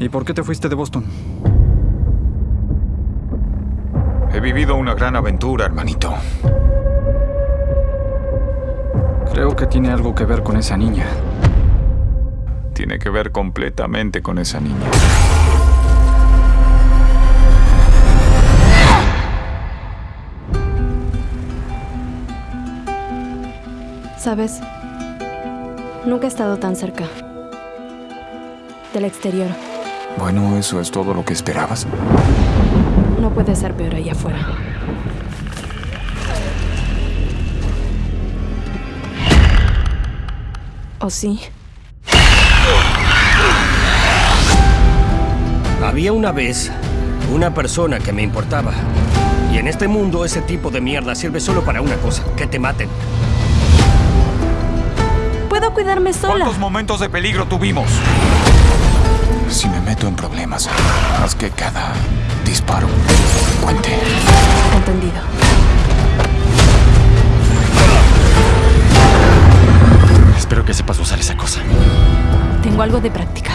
¿Y por qué te fuiste de Boston? He vivido una gran aventura, hermanito. Creo que tiene algo que ver con esa niña. Tiene que ver completamente con esa niña. ¿Sabes? Nunca he estado tan cerca. Del exterior. Bueno, ¿eso es todo lo que esperabas? No puede ser peor allá afuera. ¿O sí? Había una vez una persona que me importaba. Y en este mundo ese tipo de mierda sirve solo para una cosa, que te maten. Puedo cuidarme sola. ¿Cuántos momentos de peligro tuvimos? Problemas, haz que cada disparo cuente. Entendido. Espero que sepas usar esa cosa. Tengo algo de práctica.